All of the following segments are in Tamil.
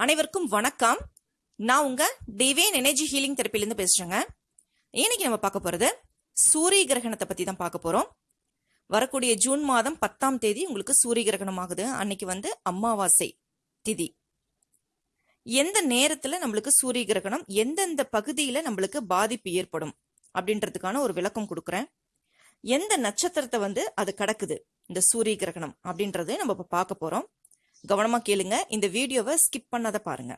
அனைவருக்கும் வணக்கம். நான் உங்க டிவைன் எனர்ஜி ஹீலிங் தெரப்பிலேருந்து பேசுகிறேங்க இன்னைக்கு நம்ம பார்க்க போகிறது சூரிய கிரகணத்தை பற்றி தான் பார்க்க போகிறோம் வரக்கூடிய ஜூன் மாதம் பத்தாம் தேதி உங்களுக்கு சூரிய கிரகணம் ஆகுது அன்னைக்கு வந்து அமாவாசை திதி. எந்த நேரத்தில் நம்மளுக்கு சூரிய கிரகணம் எந்தெந்த பகுதியில் நம்மளுக்கு பாதிப்பு ஏற்படும் அப்படின்றதுக்கான ஒரு விளக்கம் கொடுக்குறேன். எந்த நட்சத்திரத்தை வந்து அது கடக்குது இந்த சூரிய கிரகணம் அப்படின்றது நம்ம இப்போ பார்க்க போகிறோம் கவனமாக கேளுங்க. இந்த வீடியோவை ஸ்கிப் பண்ணாத பாருங்க.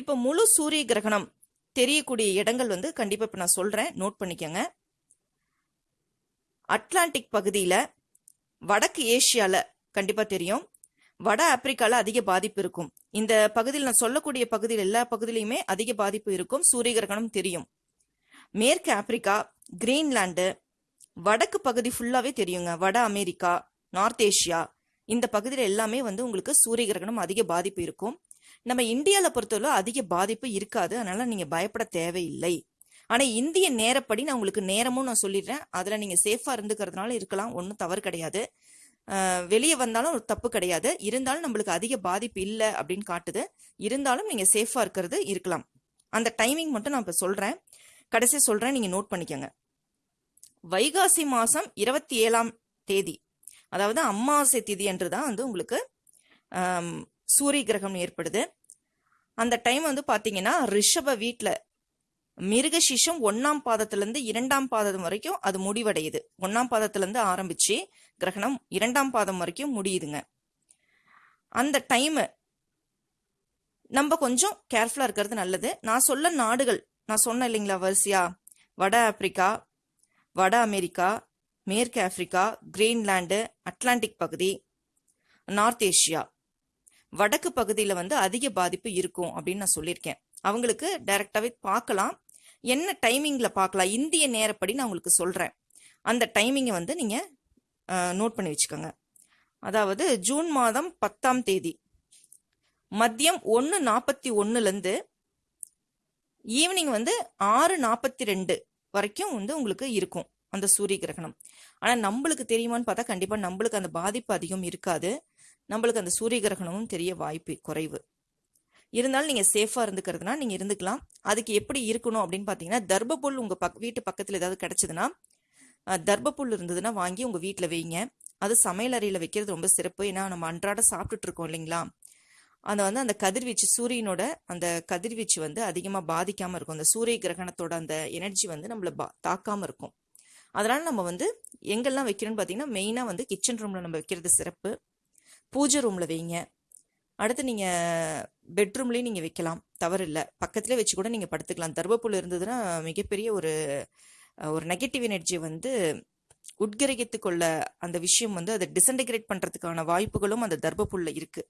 இப்போ முழு சூரிய கிரகணம் தெரியக்கூடிய இடங்கள் வந்து கண்டிப்பாக இப்போ நான் சொல்கிறேன் நோட் பண்ணிக்கோங்க. அட்லாண்டிக் பகுதியில் வடக்கு ஏஷியாவில் கண்டிப்பாக தெரியும். வட ஆப்பிரிக்காவில் அதிக பாதிப்பு இருக்கும். இந்த பகுதியில் நான் சொல்லக்கூடிய பகுதியில் எல்லா பகுதியிலையுமே அதிக பாதிப்பு இருக்கும். சூரிய கிரகணம் தெரியும். மேற்கு ஆப்பிரிக்கா கிரீன்லாண்டு வடக்கு பகுதி ஃபுல்லாகவே தெரியுங்க. வட அமெரிக்கா நார்த் ஏஷியா இந்த பகுதியில் எல்லாமே வந்து உங்களுக்கு சூரிய கிரகணம் அதிக பாதிப்பு இருக்கும். நம்ம இந்தியாவில் பொறுத்தவரை அதிக பாதிப்பு இருக்காது. அதனால நீங்கள் பயப்பட தேவையில்லை. ஆனால் இந்திய நேரப்படி நான் உங்களுக்கு நேரமும் நான் சொல்லிடுறேன். அதில் நீங்கள் சேஃபாக இருந்துக்கிறதுனால இருக்கலாம். ஒன்றும் தவறு கிடையாது. வெளியே வந்தாலும் ஒரு தப்பு கிடையாது. இருந்தாலும் நம்மளுக்கு அதிக பாதிப்பு இல்லை அப்படின்னு காட்டுது. இருந்தாலும் நீங்கள் சேஃபாக இருக்கிறது இருக்கலாம். அந்த டைமிங் மட்டும் நான் இப்போ சொல்கிறேன் கடைசி சொல்கிறேன் நீங்கள் நோட் பண்ணிக்கோங்க. வைகாசி மாதம் இருபத்தி ஏழாம் தேதி. அதாவது அமாவாசை திதி என்று தான் வந்து உங்களுக்கு சூரிய கிரகம் ஏற்படுது. அந்த டைம் வந்து பார்த்தீங்கன்னா ரிஷப வீட்டில் மிருகசீஷம் ஒன்னாம் பாதத்திலேருந்து இரண்டாம் பாதம் வரைக்கும் அது முடிவடையுது. ஒன்னாம் பாதத்திலேருந்து ஆரம்பிச்சு கிரகணம் இரண்டாம் பாதம் வரைக்கும் முடியுதுங்க. அந்த டைமு நம்ம கொஞ்சம் கேர்ஃபுல்லாக இருக்கிறது நல்லது. நான் சொல்ல நாடுகள் நான் சொன்னேன் இல்லைங்களா வரிசையா? வட ஆப்பிரிக்கா வட அமெரிக்கா மேற்கு ஆப்பிரிக்கா கிரீன்லாண்டு அட்லாண்டிக் பகுதி நார்த் ஏஷியா. வடக்கு பகுதியில் வந்து அதிக பாதிப்பு இருக்கும் அப்படின்னு நான் சொல்லியிருக்கேன். அவங்களுக்கு டைரக்டாகவே பார்க்கலாம். என்ன டைமிங்கில் பார்க்கலாம்? இந்திய நேரப்படி நான் உங்களுக்கு சொல்கிறேன் அந்த டைமிங்கை வந்து நீங்கள் நோட் பண்ணி வச்சுக்கோங்க. அதாவது ஜூன் மாதம் பத்தாம் தேதி. மதியம் ஒன்று நாற்பத்தி ஒன்றுலேருந்து ஈவினிங் வந்து ஆறு நாற்பத்தி ரெண்டு வரைக்கும் வந்து உங்களுக்கு இருக்கும். அந்த சூரிய கிரகணம். ஆனால் நம்மளுக்கு தெரியுமான்னு பார்த்தா கண்டிப்பாக நம்மளுக்கு அந்த பாதிப்பு அதிகம் இருக்காது. நம்மளுக்கு அந்த சூரிய கிரகணமும் தெரிய வாய்ப்பு குறைவு. இருந்தாலும் நீங்கள் சேஃபாக இருந்துக்கிறதுனா நீங்கள் இருந்துக்கலாம். அதுக்கு எப்படி இருக்கணும் அப்படின்னு பார்த்தீங்கன்னா தர்பப்புல் உங்கள் பக் வீட்டு பக்கத்தில் ஏதாவது கிடச்சிதுன்னா தர்பப்புல் இருந்ததுன்னா வாங்கி உங்கள் வீட்டில் வைங்க. அது சமையல் அறையில் வைக்கிறது ரொம்ப சிறப்பு. ஏன்னா நம்ம அன்றாட சாப்பிட்டுட்டு இருக்கோம் இல்லைங்களா? அந்த வந்து அந்த கதிர்வீச்சு சூரியனோட அந்த கதிர்வீச்சு வந்து அதிகமாக பாதிக்காமல் இருக்கும். அந்த சூரிய கிரகணத்தோட அந்த எனர்ஜி வந்து நம்மளை பா தாக்காமல் இருக்கும். அதனால் நம்ம வந்து எங்கெல்லாம் வைக்கிறோம்னு பார்த்தீங்கன்னா மெயினாக வந்து கிச்சன் ரூமில் நம்ம வைக்கிறது சிறப்பு. பூஜை ரூமில் வைங்க. அடுத்து நீங்கள் பெட்ரூம்லேயும் நீங்கள் வைக்கலாம். தவறு இல்லை. பக்கத்துலேயே வச்சு கூட நீங்கள் படுத்துக்கலாம். தர்பப்புல் இருந்ததுன்னா மிகப்பெரிய ஒரு ஒரு நெகட்டிவ் எனர்ஜி வந்து உட்கிரகித்துக்கொள்ள அந்த விஷயம் வந்து அதை டிசன்டிகிரேட் பண்ணுறதுக்கான வாய்ப்புகளும் அந்த தர்பப்புல்ல இருக்குது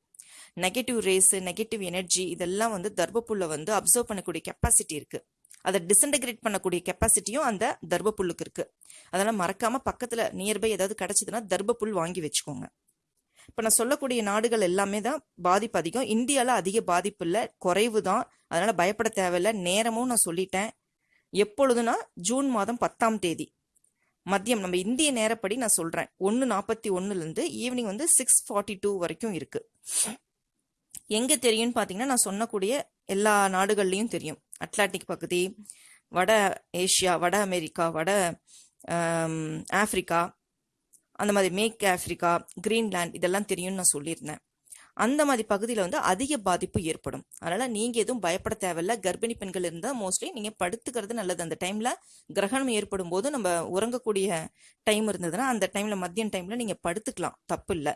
நெகட்டிவ் ரேஸு நெகட்டிவ் எனர்ஜி இதெல்லாம் வந்து தர்பப்புல்ல வந்து அப்சர்வ் பண்ணக்கூடிய கெப்பாசிட்டி இருக்குது அதை டிசன்டகிரேட் பண்ணக்கூடிய கெப்பாசிட்டியும் அந்த தர்பப்புல்லுக்கு இருக்கு. அதனால மறக்காம பக்கத்துல நியர்பை ஏதாவது கிடைச்சதுன்னா தர்பப்புல் வாங்கி வச்சுக்கோங்க. இப்போ நான் சொல்லக்கூடிய நாடுகள் எல்லாமே தான் பாதிப்பு அதிகம். இந்தியாவில் அதிக பாதிப்பு இல்லை குறைவு தான். அதனால பயப்பட தேவையில்லை. நேரமும் நான் சொல்லிட்டேன். எப்பொழுதுனா ஜூன் மாதம் பத்தாம் தேதி. மதியம் நம்ம இந்திய நேரப்படி நான் சொல்றேன். ஒன்று நாற்பத்தி ஒன்றுலேருந்து ஈவினிங் வந்து சிக்ஸ் ஃபார்ட்டி டூ வரைக்கும் இருக்கு. எங்க தெரியும்னு பார்த்தீங்கன்னா நான் சொன்னக்கூடிய எல்லா நாடுகள்லையும் தெரியும். அட்லாண்டிக் பகுதி வட ஏஷியா வட அமெரிக்கா வட ஆஃப்ரிக்கா அந்த மாதிரி மேற்கு ஆஃப்ரிக்கா கிரீன்லேண்ட் இதெல்லாம் தெரியும்னு நான் சொல்லியிருந்தேன். அந்த மாதிரி பகுதியில் வந்து அதிக பாதிப்பு ஏற்படும். அதனால் நீங்கள் எதுவும் பயப்பட தேவையில்ல. கர்ப்பிணி பெண்கள் இருந்தால் மோஸ்ட்லி நீங்கள் படுத்துக்கிறது நல்லது. அந்த டைமில் கிரகணம் ஏற்படும் போது நம்ம உறங்கக்கூடிய டைம் இருந்ததுன்னா அந்த டைமில் மதியம் டைமில் நீங்கள் படுத்துக்கலாம். தப்பு இல்லை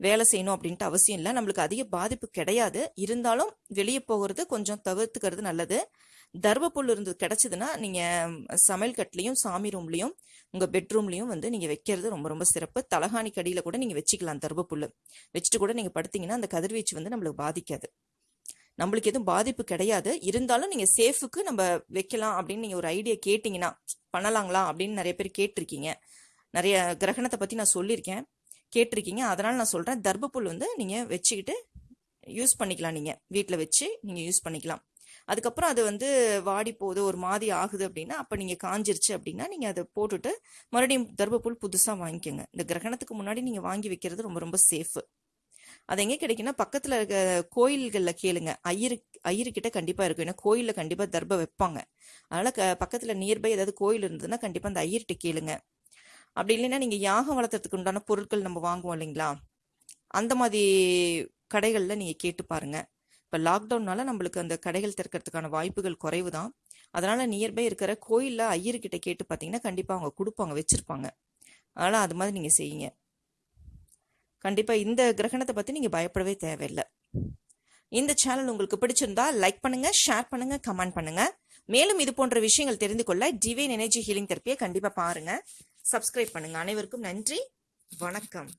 வேலை செய்யணும் அப்படின்ட்டு அவசியம் இல்லை. நம்மளுக்கு அதிக பாதிப்பு கிடையாது. இருந்தாலும் வெளியே போகிறது கொஞ்சம் தவிர்த்துக்கிறது நல்லது. தர்மப்புல் இருந்து கிடச்சிதுன்னா நீங்கள் சமையல் கட்டுலையும் சாமி ரூம்லேயும் உங்கள் பெட்ரூம்லேயும் வந்து நீங்கள் வைக்கிறது ரொம்ப ரொம்ப சிறப்பு. தலகாணி கடியில் கூட நீங்கள் வச்சுக்கலாம் தர்பப்புல்லு வச்சுட்டு கூட நீங்கள் படுத்தீங்கன்னா அந்த கதிர்வீச்சு வந்து நம்மளுக்கு பாதிக்காது. நம்மளுக்கு எதுவும் பாதிப்பு கிடையாது. இருந்தாலும் நீங்கள் சேஃபுக்கு நம்ம வைக்கலாம் அப்படின்னு நீங்கள் ஒரு ஐடியா கேட்டிங்கன்னா பண்ணலாங்களா அப்படின்னு நிறைய பேர் கேட்டிருக்கீங்க. நிறைய கிரகணத்தை பற்றி நான் சொல்லியிருக்கேன். கேட்டிருக்கீங்க. அதனால் நான் சொல்கிறேன் தர்பப்புல் வந்து நீங்கள் வச்சுக்கிட்டு யூஸ் பண்ணிக்கலாம் நீங்கள் வீட்டில் வச்சு நீங்கள் யூஸ் பண்ணிக்கலாம். அதுக்கப்புறம் அது வந்து வாடி போகுது ஒரு மாதிரி ஆகுது அப்படின்னா அப்போ நீங்கள் காஞ்சிருச்சு அப்படின்னா நீங்கள் அதை போட்டுட்டு மறுபடியும் தர்பப்புல் புதுசாக வாங்கிக்கோங்க. இந்த கிரகணத்துக்கு முன்னாடி நீங்கள் வாங்கி வைக்கிறது ரொம்ப ரொம்ப சேஃபு அது எங்கே கிடைக்குன்னா பக்கத்தில் இருக்க கோயில்களில் கேளுங்க. ஐயரு ஐயருக்கிட்ட கண்டிப்பாக இருக்கும். ஏன்னா கோயிலில் கண்டிப்பாக தர்ப வைப்பாங்க. அதனால் க பக்கத்தில் நியர்பை ஏதாவது கோயில் இருந்ததுன்னா கண்டிப்பாக அந்த ஐயர்கிட்ட கேளுங்க. அப்படி இல்லைன்னா நீங்கள் யாகம் வளர்த்துறதுக்கு உண்டான பொருட்கள் நம்ம வாங்குவோம் இல்லைங்களா? அந்த மாதிரி கடைகளில் நீங்கள் கேட்டு பாருங்க. இப்போ லாக்டவுன்னால நம்மளுக்கு அந்த கடைகள் திறக்கிறதுக்கான வாய்ப்புகள் குறைவு தான் அதனால் நியர்பை இருக்கிற கோயிலில் ஐயர்கிட்ட கேட்டு பார்த்தீங்கன்னா கண்டிப்பாக அவங்க கொடுப்பாங்க வச்சுருப்பாங்க. அதனால் அது மாதிரி நீங்கள் செய்யுங்க. கண்டிப்பாக இந்த கிரகணத்தை பற்றி நீங்கள் பயப்படவே தேவையில்லை. இந்த சேனல் உங்களுக்கு பிடிச்சிருந்தா லைக் பண்ணுங்க ஷேர் பண்ணுங்க கமெண்ட் பண்ணுங்க. மேலும் இது போன்ற விஷயங்கள் தெரிந்து கொள்ள டிவைன் எனர்ஜி ஹீலிங் தெரப்பியை கண்டிப்பாக பாருங்க. சப்ஸ்கிரைப் பண்ணுங்க. அனைவருக்கும் நன்றி. வணக்கம்.